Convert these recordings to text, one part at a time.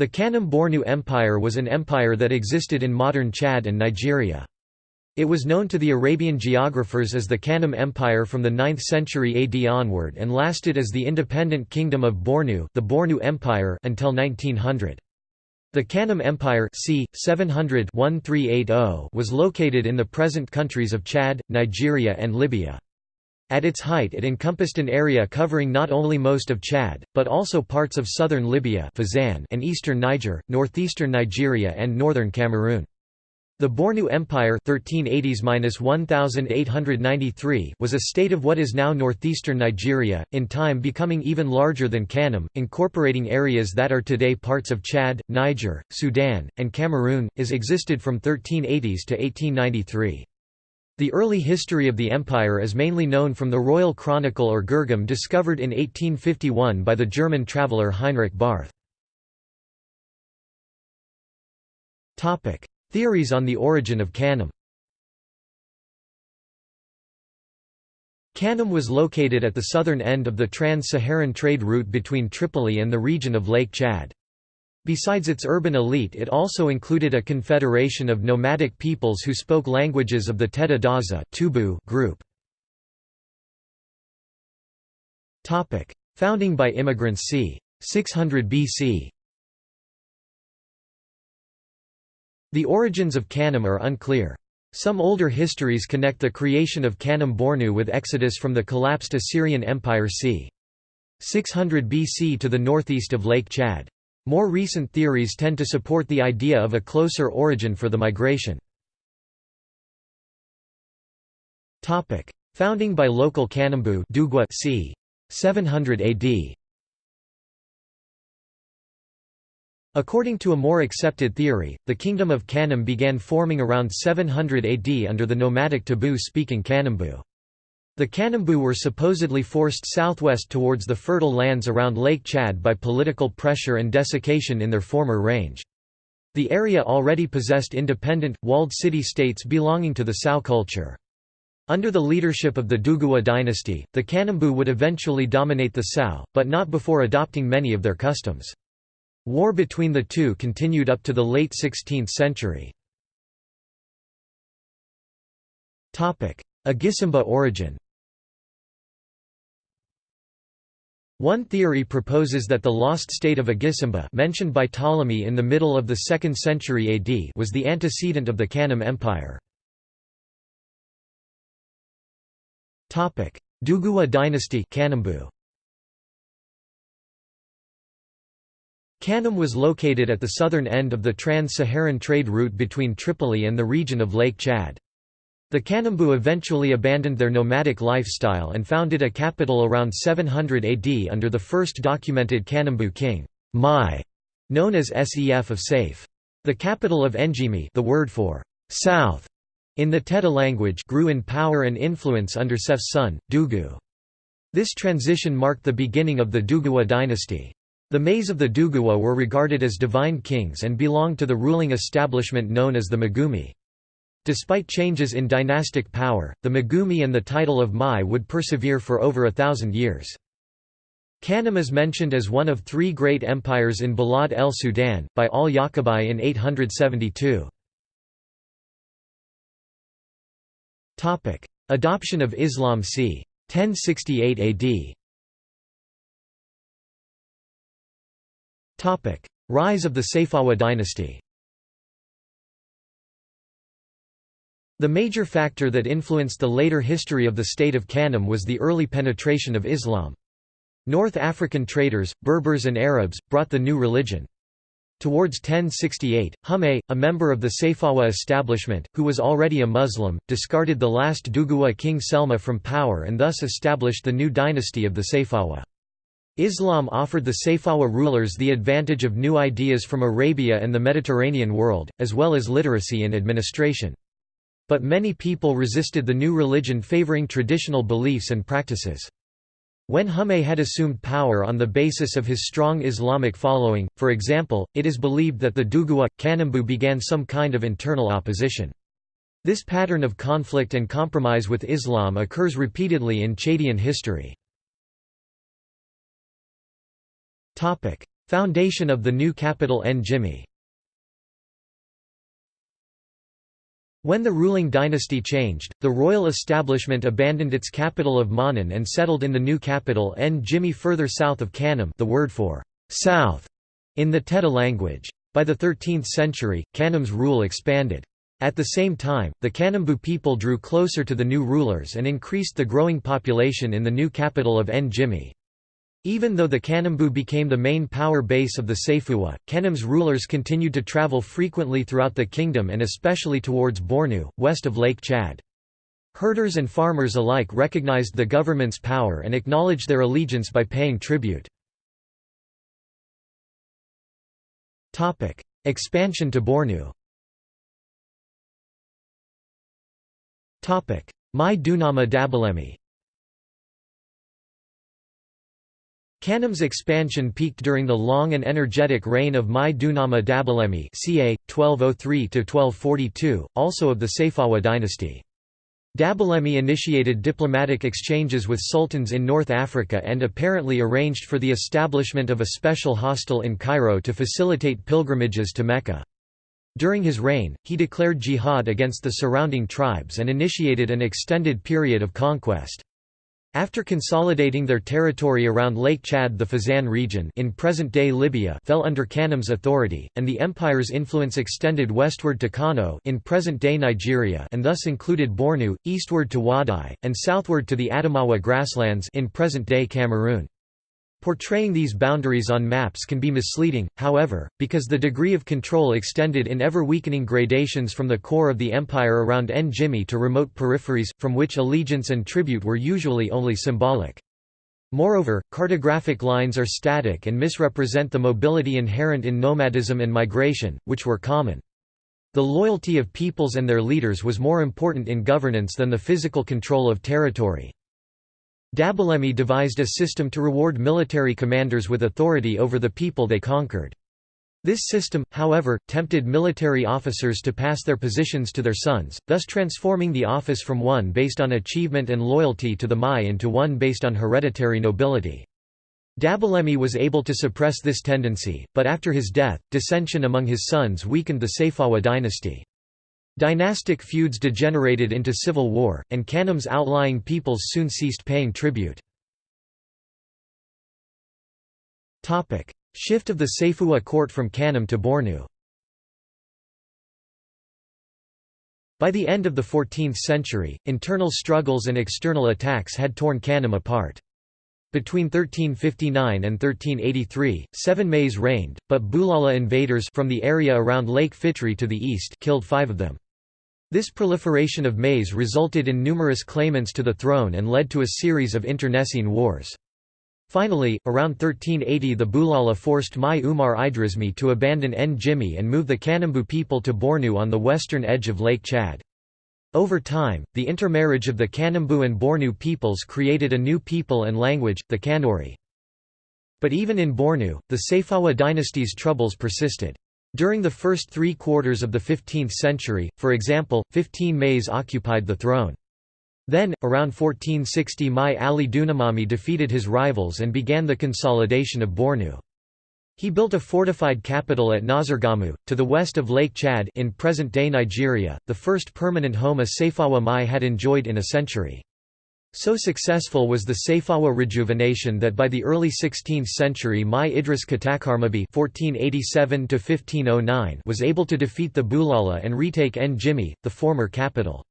The Kanem-Bornu Empire was an empire that existed in modern Chad and Nigeria. It was known to the Arabian geographers as the Kanem Empire from the 9th century AD onward and lasted as the independent kingdom of Bornu, the Bornu Empire until 1900. The Kanem Empire c. 700 was located in the present countries of Chad, Nigeria and Libya. At its height it encompassed an area covering not only most of Chad, but also parts of southern Libya and eastern Niger, northeastern Nigeria and northern Cameroon. The Bornu Empire 1380s was a state of what is now northeastern Nigeria, in time becoming even larger than Kanem, incorporating areas that are today parts of Chad, Niger, Sudan, and Cameroon, is existed from 1380s to 1893. The early history of the empire is mainly known from the Royal Chronicle or Girgam discovered in 1851 by the German traveller Heinrich Barth. Theories on the origin of Kanem Kanem was located at the southern end of the trans-Saharan trade route between Tripoli and the region of Lake Chad. Besides its urban elite it also included a confederation of nomadic peoples who spoke languages of the Teda Daza group. Founding by immigrants c. 600 BC The origins of Kanem are unclear. Some older histories connect the creation of Kanem Bornu with exodus from the collapsed Assyrian Empire c. 600 BC to the northeast of Lake Chad. More recent theories tend to support the idea of a closer origin for the migration. Founding by local Kanembu Duguwa c. 700 AD According to a more accepted theory, the kingdom of Kanem began forming around 700 AD under the nomadic Tabu-speaking Kanembu. The Kanembu were supposedly forced southwest towards the fertile lands around Lake Chad by political pressure and desiccation in their former range. The area already possessed independent, walled city-states belonging to the Sao culture. Under the leadership of the Duguwa dynasty, the Kanembu would eventually dominate the Sao, but not before adopting many of their customs. War between the two continued up to the late 16th century. Agisimba origin One theory proposes that the lost state of Agisimba mentioned by Ptolemy in the middle of the 2nd century AD was the antecedent of the Kanem Empire. Duguwa dynasty. Kanem was located at the southern end of the trans-Saharan trade route between Tripoli and the region of Lake Chad. The Kanembu eventually abandoned their nomadic lifestyle and founded a capital around 700 AD under the first documented Kanembu king, Mai, known as Sef of Saif. The capital of Njimi the word for south in the Teda language grew in power and influence under Sef's son, Dugu. This transition marked the beginning of the Duguwa dynasty. The Mays of the Duguwa were regarded as divine kings and belonged to the ruling establishment known as the Magumi. Despite changes in dynastic power, the Magumi and the title of Mai would persevere for over a thousand years. Kanem is mentioned as one of three great empires in Balad el Sudan, by al-Yaqubi in 872. Adoption of Islam c. 1068 AD Rise of the Sayfawa dynasty The major factor that influenced the later history of the state of Kanem was the early penetration of Islam. North African traders, Berbers and Arabs, brought the new religion. Towards 1068, Hummay, a member of the Sayfawa establishment, who was already a Muslim, discarded the last Duguwa king Selma from power and thus established the new dynasty of the Sayfawa. Islam offered the Sayfawa rulers the advantage of new ideas from Arabia and the Mediterranean world, as well as literacy and administration. But many people resisted the new religion favoring traditional beliefs and practices. When Hummay had assumed power on the basis of his strong Islamic following, for example, it is believed that the Duguwa, Kanembu began some kind of internal opposition. This pattern of conflict and compromise with Islam occurs repeatedly in Chadian history. Foundation of the new capital Njimi When the ruling dynasty changed, the royal establishment abandoned its capital of Manan and settled in the new capital Njimi further south of Kanem the word for «south» in the Teda language. By the 13th century, Kanem's rule expanded. At the same time, the Kanembu people drew closer to the new rulers and increased the growing population in the new capital of Njimi. Even though the Kanembu became the main power base of the Sayfuwa, Kanem's rulers continued to travel frequently throughout the kingdom and especially towards Bornu, west of Lake Chad. Herders and farmers alike recognized the government's power and acknowledged their allegiance by paying tribute. Expansion to Bornu Mai Dunama Dabalemi Kanem's expansion peaked during the long and energetic reign of Mai Dunama Dabalemi ca. 1203–1242, also of the Sayfawa dynasty. Dabalemi initiated diplomatic exchanges with sultans in North Africa and apparently arranged for the establishment of a special hostel in Cairo to facilitate pilgrimages to Mecca. During his reign, he declared jihad against the surrounding tribes and initiated an extended period of conquest. After consolidating their territory around Lake Chad the Fezzan region in present-day Libya fell under Kanem's authority, and the empire's influence extended westward to Kano in present-day Nigeria and thus included Bornu, eastward to Wadai, and southward to the Adamawa grasslands in present-day Cameroon. Portraying these boundaries on maps can be misleading, however, because the degree of control extended in ever-weakening gradations from the core of the empire around Njimi to remote peripheries, from which allegiance and tribute were usually only symbolic. Moreover, cartographic lines are static and misrepresent the mobility inherent in nomadism and migration, which were common. The loyalty of peoples and their leaders was more important in governance than the physical control of territory. Dabalemi devised a system to reward military commanders with authority over the people they conquered. This system, however, tempted military officers to pass their positions to their sons, thus transforming the office from one based on achievement and loyalty to the Mai into one based on hereditary nobility. Dabalemi was able to suppress this tendency, but after his death, dissension among his sons weakened the Sayfawa dynasty. Dynastic feuds degenerated into civil war, and Kanem's outlying peoples soon ceased paying tribute. Shift of the Sayfuwa court from Kanem to Bornu By the end of the 14th century, internal struggles and external attacks had torn Kanem apart. Between 1359 and 1383, seven Mays reigned, but Bulala invaders from the area around Lake Fitri to the east killed five of them. This proliferation of Mays resulted in numerous claimants to the throne and led to a series of internecine wars. Finally, around 1380 the Bulala forced Mai Umar Idrismi to abandon Njimi and move the Kanembu people to Bornu on the western edge of Lake Chad. Over time, the intermarriage of the Kanembu and Bornu peoples created a new people and language, the Kanuri. But even in Bornu, the Sayfawa dynasty's troubles persisted. During the first three quarters of the 15th century, for example, 15 Mays occupied the throne. Then, around 1460 Mai Ali Dunamami defeated his rivals and began the consolidation of Bornu. He built a fortified capital at Nazargamu, to the west of Lake Chad in present-day Nigeria, the first permanent home a Sayfawa Mai had enjoyed in a century. So successful was the Sayfawa rejuvenation that by the early 16th century Mai Idris Katakarmabi (1487–1509) was able to defeat the Bulala and retake Njimi, the former capital.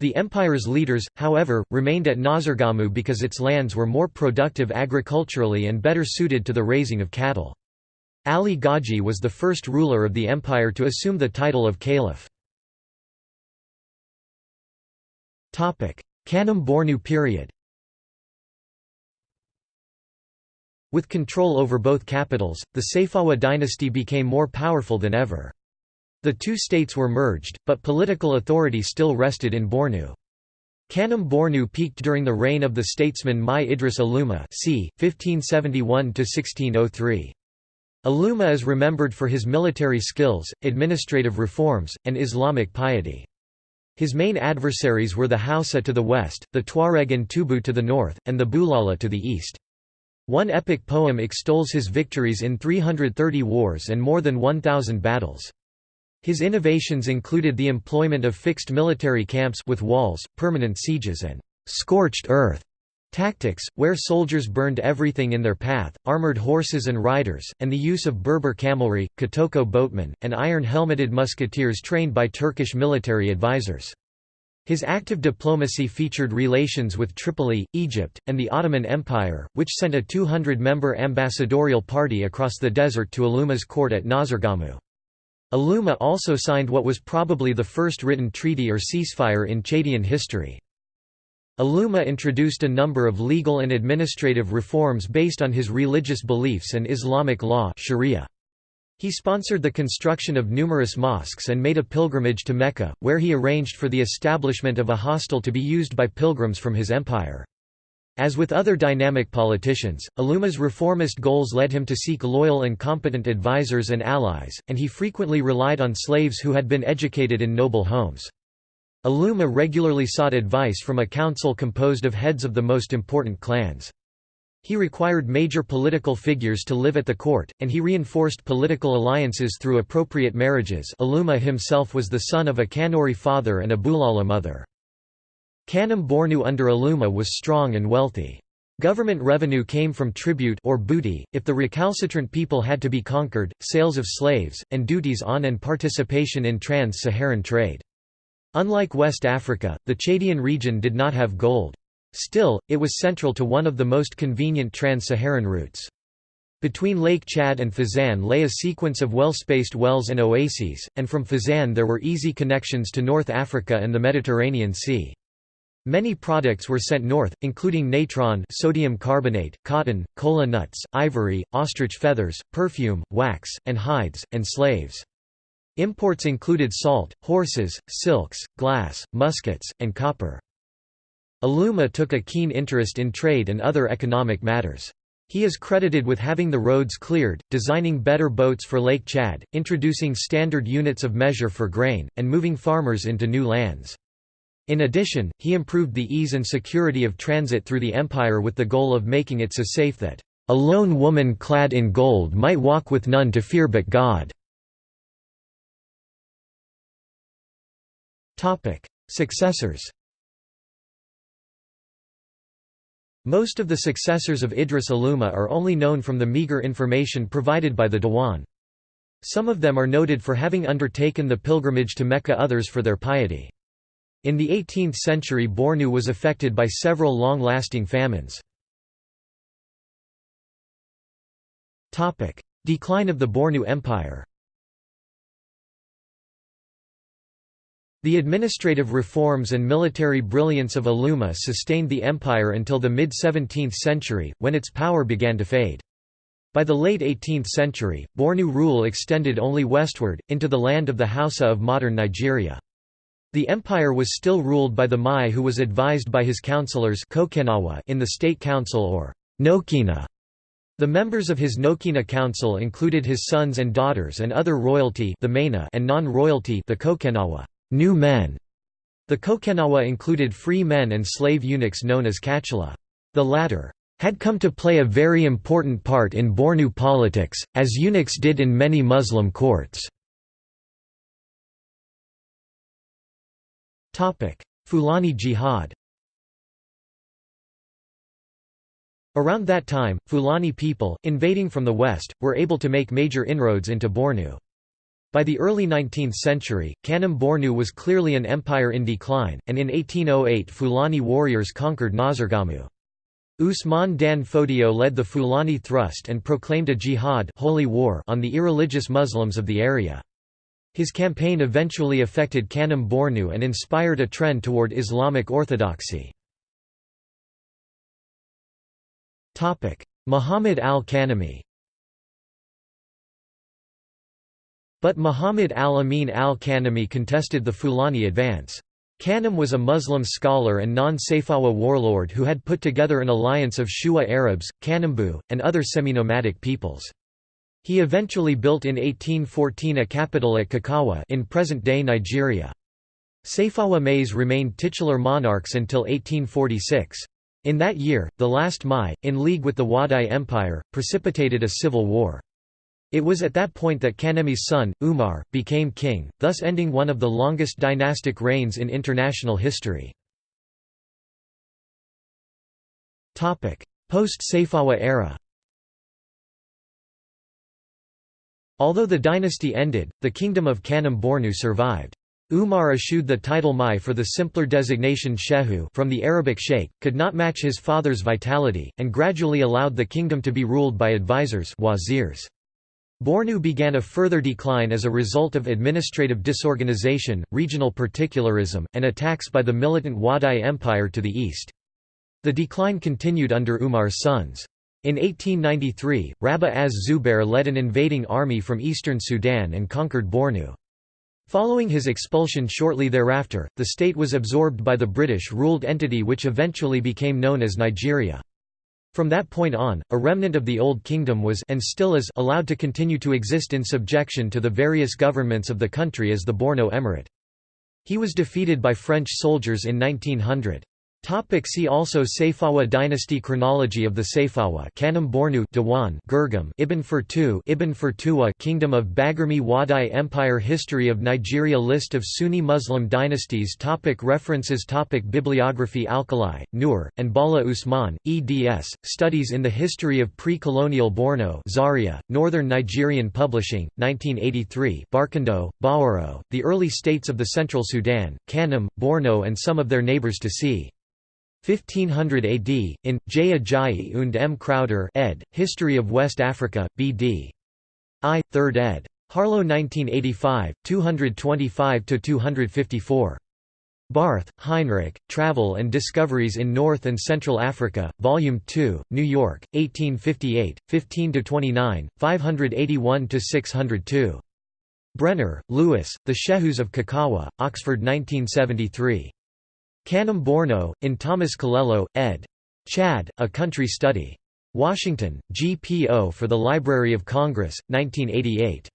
The empire's leaders, however, remained at Nazargamu because its lands were more productive agriculturally and better suited to the raising of cattle. Ali Gaji was the first ruler of the empire to assume the title of caliph. Kanem Bornu period With control over both capitals, the Sayfawa dynasty became more powerful than ever. The two states were merged, but political authority still rested in Bornu. Kanem Bornu peaked during the reign of the statesman Mai Idris Aluma c. 1571–1603. Aluma is remembered for his military skills, administrative reforms, and Islamic piety. His main adversaries were the Hausa to the west, the Tuareg and Tubu to the north, and the Bulala to the east. One epic poem extols his victories in 330 wars and more than 1,000 battles. His innovations included the employment of fixed military camps with walls, permanent sieges and «scorched earth» tactics, where soldiers burned everything in their path, armored horses and riders, and the use of Berber camelry, Kotoko boatmen, and iron-helmeted musketeers trained by Turkish military advisors. His active diplomacy featured relations with Tripoli, Egypt, and the Ottoman Empire, which sent a 200-member ambassadorial party across the desert to Aluma's court at Nazargamu. Aluma also signed what was probably the first written treaty or ceasefire in Chadian history. Aluma introduced a number of legal and administrative reforms based on his religious beliefs and Islamic law Sharia. He sponsored the construction of numerous mosques and made a pilgrimage to Mecca, where he arranged for the establishment of a hostel to be used by pilgrims from his empire. As with other dynamic politicians, Aluma's reformist goals led him to seek loyal and competent advisors and allies, and he frequently relied on slaves who had been educated in noble homes. Aluma regularly sought advice from a council composed of heads of the most important clans. He required major political figures to live at the court, and he reinforced political alliances through appropriate marriages Aluma himself was the son of a Kanuri father and a Bulala mother. Kanem Bornu under Aluma was strong and wealthy. Government revenue came from tribute or booty, if the recalcitrant people had to be conquered, sales of slaves, and duties on and participation in trans-Saharan trade. Unlike West Africa, the Chadian region did not have gold. Still, it was central to one of the most convenient trans-Saharan routes. Between Lake Chad and Fezzan lay a sequence of well-spaced wells and oases, and from Fezzan there were easy connections to North Africa and the Mediterranean Sea. Many products were sent north, including natron sodium carbonate, cotton, kola nuts, ivory, ostrich feathers, perfume, wax, and hides, and slaves. Imports included salt, horses, silks, glass, muskets, and copper. Aluma took a keen interest in trade and other economic matters. He is credited with having the roads cleared, designing better boats for Lake Chad, introducing standard units of measure for grain, and moving farmers into new lands. In addition, he improved the ease and security of transit through the empire with the goal of making it so safe that, "...a lone woman clad in gold might walk with none to fear but God." Successors Most of the successors of Idris Aluma are only known from the meager information provided by the Diwan. Some of them are noted for having undertaken the pilgrimage to Mecca others for their piety. In the 18th century Bornu was affected by several long-lasting famines. Decline of the Bornu Empire The administrative reforms and military brilliance of Aluma sustained the empire until the mid-17th century, when its power began to fade. By the late 18th century, Bornu rule extended only westward, into the land of the Hausa of modern Nigeria. The empire was still ruled by the Mai who was advised by his councillors in the state council or Nokina. The members of his Nokina council included his sons and daughters and other royalty the Maina and non-royalty the Kokenawa new men. The Kokenawa included free men and slave eunuchs known as Kachala. The latter had come to play a very important part in Bornu politics, as eunuchs did in many Muslim courts. Fulani jihad Around that time, Fulani people, invading from the west, were able to make major inroads into Bornu. By the early 19th century, Kanem Bornu was clearly an empire in decline, and in 1808 Fulani warriors conquered Nazargamu. Usman Dan Fodio led the Fulani thrust and proclaimed a jihad holy war on the irreligious Muslims of the area. His campaign eventually affected Kanem Bornu and inspired a trend toward Islamic orthodoxy. Muhammad al-Kanemi But Muhammad al-Amin al-Kanemi contested the Fulani advance. Kanem was a Muslim scholar and non-Sayfawa warlord who had put together an alliance of Shua Arabs, Kanembu, and other semi-nomadic peoples. He eventually built in 1814 a capital at Kakawa in present-day Nigeria. Sayfawa Mais remained titular monarchs until 1846. In that year, the last Mai, in league with the Wadai Empire, precipitated a civil war. It was at that point that Kanemi's son, Umar, became king, thus ending one of the longest dynastic reigns in international history. Post-Sayfawa era Although the dynasty ended, the kingdom of Kanem Bornu survived. Umar eschewed the title Mai for the simpler designation Shehu from the Arabic sheikh, could not match his father's vitality, and gradually allowed the kingdom to be ruled by advisors wazirs. Bornu began a further decline as a result of administrative disorganization, regional particularism, and attacks by the militant Wadai Empire to the east. The decline continued under Umar's sons. In 1893, Rabah az-Zubair led an invading army from eastern Sudan and conquered Bornu. Following his expulsion shortly thereafter, the state was absorbed by the British-ruled entity which eventually became known as Nigeria. From that point on, a remnant of the Old Kingdom was and still is allowed to continue to exist in subjection to the various governments of the country as the Borno Emirate. He was defeated by French soldiers in 1900. Topic see also Sayfawa dynasty Chronology of the Sayfawa Kanem Bornu Diwan Girgam Ibn Fertu Ibn Kingdom of Baguirmi Wadai Empire History of Nigeria List of Sunni Muslim dynasties topic References topic Bibliography Alkali, Nur, and Bala Usman, eds, Studies in the History of Pre-Colonial Borno Zaria, Northern Nigerian Publishing, 1983 Barkindo, Bawaro, The Early States of the Central Sudan, Kanem, Borno and some of their neighbors to see. 1500 AD, in, J. Ajayi und M. Crowder ed., History of West Africa, B.D. I, 3rd ed. Harlow 1985, 225–254. Barth, Heinrich, Travel and Discoveries in North and Central Africa, Volume 2, New York, 1858, 15–29, 581–602. Brenner, Louis, The Shehus of Kakawa, Oxford 1973. Kanem Borno, in Thomas Collelo, ed. Chad, A Country Study. Washington, GPO for the Library of Congress, 1988.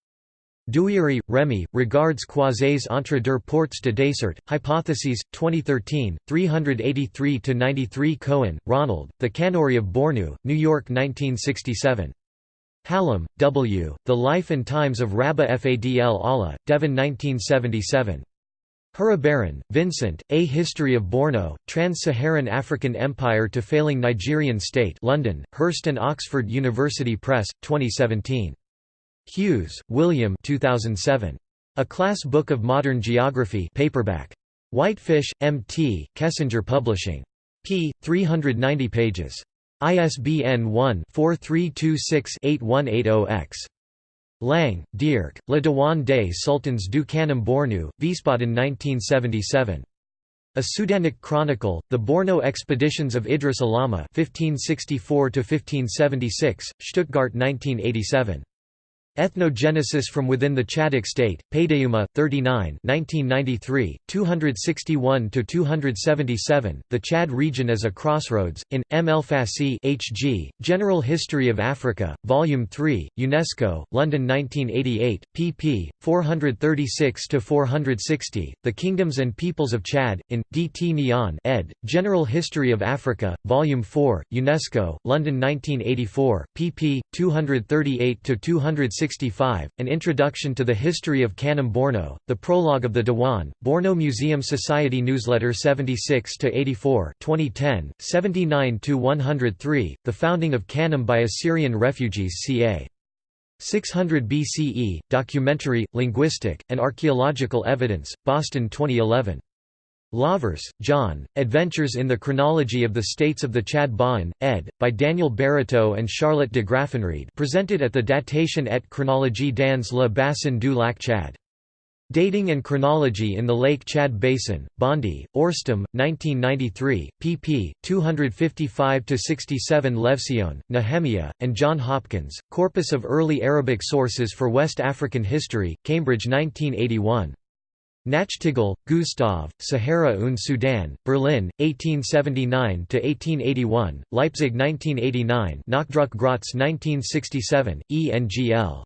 Douieri, Remy, Regards croisés entre deux portes de désert, Hypotheses, 2013, 383–93 Cohen, Ronald, The Kanuri of Bornu, New York 1967. Hallam, W., The Life and Times of Rabah Fadl Allah, Devon 1977. Hiribarren, Vincent, A History of Borno, Trans-Saharan African Empire to Failing Nigerian State London, Hurst and Oxford University Press, 2017. Hughes, William 2007. A Class Book of Modern Geography paperback. Whitefish, M.T., Kessinger Publishing. p. 390 pages. ISBN 1-4326-8180-X. Lang, Dirk, Le Dewan des Sultans du Kanem Bornu, Wiesbaden 1977. A Sudanic Chronicle, The Borno Expeditions of Idris Alama 1564–1576, Stuttgart 1987. Ethnogenesis from Within the Chadic State, Paideuma, 39 1993, 261–277, The Chad Region as a Crossroads, in, M. El Fassi H.G., General History of Africa, Volume 3, UNESCO, London 1988, pp. 436–460, The Kingdoms and Peoples of Chad, in, D. T. Niane ed., General History of Africa, Volume 4, UNESCO, London 1984, pp. 238–260 An Introduction to the History of Kanem Borno, the Prologue of the Diwan, Borno Museum Society Newsletter 76–84 2010, 79–103, The Founding of Kanem by Assyrian Refugees ca. 600 BCE, Documentary, Linguistic, and Archaeological Evidence, Boston 2011. Lavers, John, Adventures in the Chronology of the States of the Chad Ba'an, ed., by Daniel Barreteau and Charlotte de Graffenried presented at the Datation et chronologie dans le bassin du lac Chad. Dating and Chronology in the Lake Chad Basin, Bondy, Orstom, 1993, pp. 255–67 Levtzion, Nehemiah, and John Hopkins, Corpus of Early Arabic Sources for West African History, Cambridge 1981. Nachtigal, Gustav, Sahara und Sudan, Berlin, 1879–1881, Leipzig 1989 Nachdruck Graz 1967, ENGL.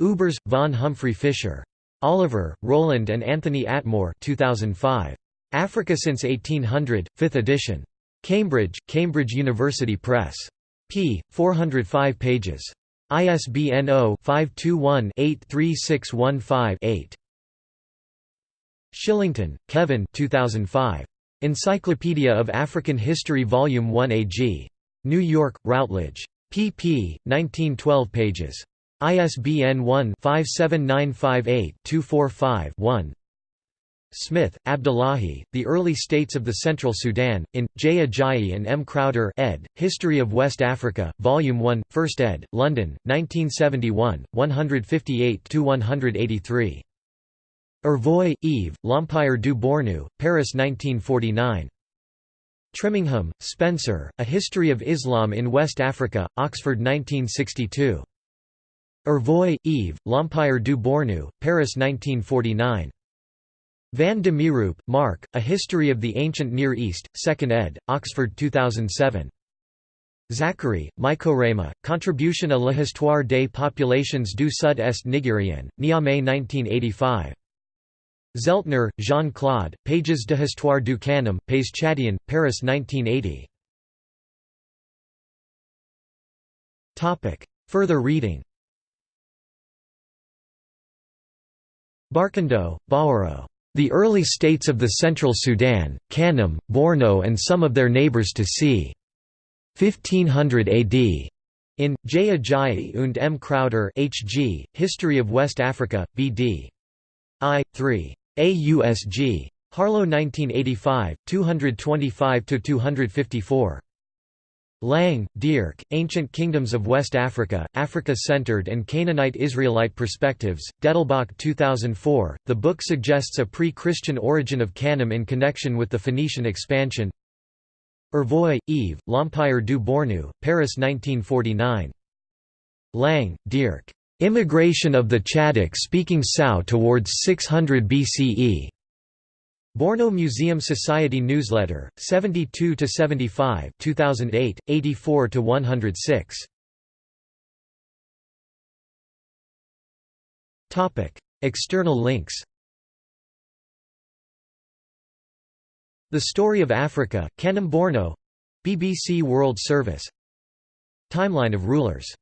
Ubers, von Humphrey Fisher. Oliver, Roland and Anthony Atmore 2005. Africa since 1800, 5th edition. Cambridge, Cambridge University Press. p. 405 pages. ISBN 0-521-83615-8. Shillington, Kevin 2005. Encyclopedia of African History Volume 1 AG. New York, Routledge. pp. 1912 pages. ISBN 1-57958-245-1 Smith, Abdullahi, The Early States of the Central Sudan, in, J. Ajayi and M. Crowder ed., History of West Africa, Volume 1, 1st ed., London, 1971, 158–183. Urvoy, Yves, L'Empire du Bornu, Paris 1949. Trimmingham, Spencer, A History of Islam in West Africa, Oxford 1962. Urvoy, Yves, L'Empire du Bornu, Paris 1949. Van de Mieroop, Mark, A History of the Ancient Near East, 2nd ed., Oxford 2007. Zakari, Maikorema, Contribution à l'histoire des populations du Sud-Est nigérien, Niamey 1985. Zeltner, Jean-Claude, Pages de du Kanem, Pays Chadian, Paris 1980. Further reading Barkindo, Bawaro. The Early States of the Central Sudan, Kanem, Borno and some of their neighbors to c. 1500 AD. In, J. Ajayi und M. Crowder H.G., History of West Africa, B.D. I. 3. AUSG. Harlow 1985, 225–254. Lang, Dirk, Ancient Kingdoms of West Africa, Africa-Centered and Canaanite-Israelite Perspectives, Dettelbach 2004. The book suggests a pre-Christian origin of Kanem in connection with the Phoenician expansion. Urvoy, Yves, L'Empire du Bornu, Paris 1949. Lang, Dirk. Immigration of the Chadic-speaking Sao towards 600 BCE. Borno Museum Society Newsletter, 72 to 75, 2008, 84 to 106. Topic: External links. The Story of Africa, Kanem Borno, BBC World Service. Timeline of rulers